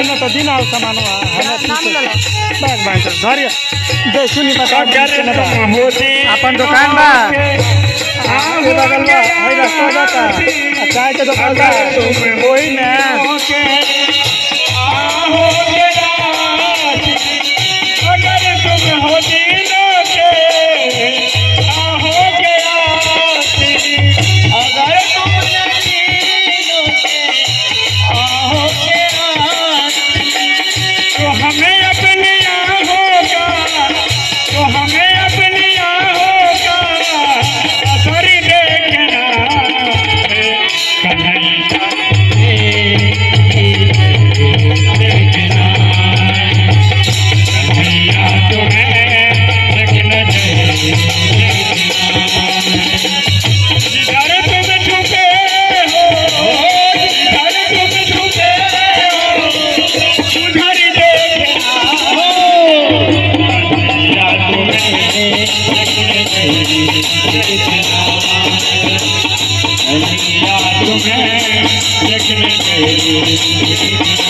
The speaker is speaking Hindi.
दिन त दिन आउँछ मानवा बस भाइ सर। धरि जे सुनि बता अपन दोकान बा। आगे बगल बा अच्छा, तो है रास्ता बा चाय के दोकान बा ओही में तुम्हें देखने मेरी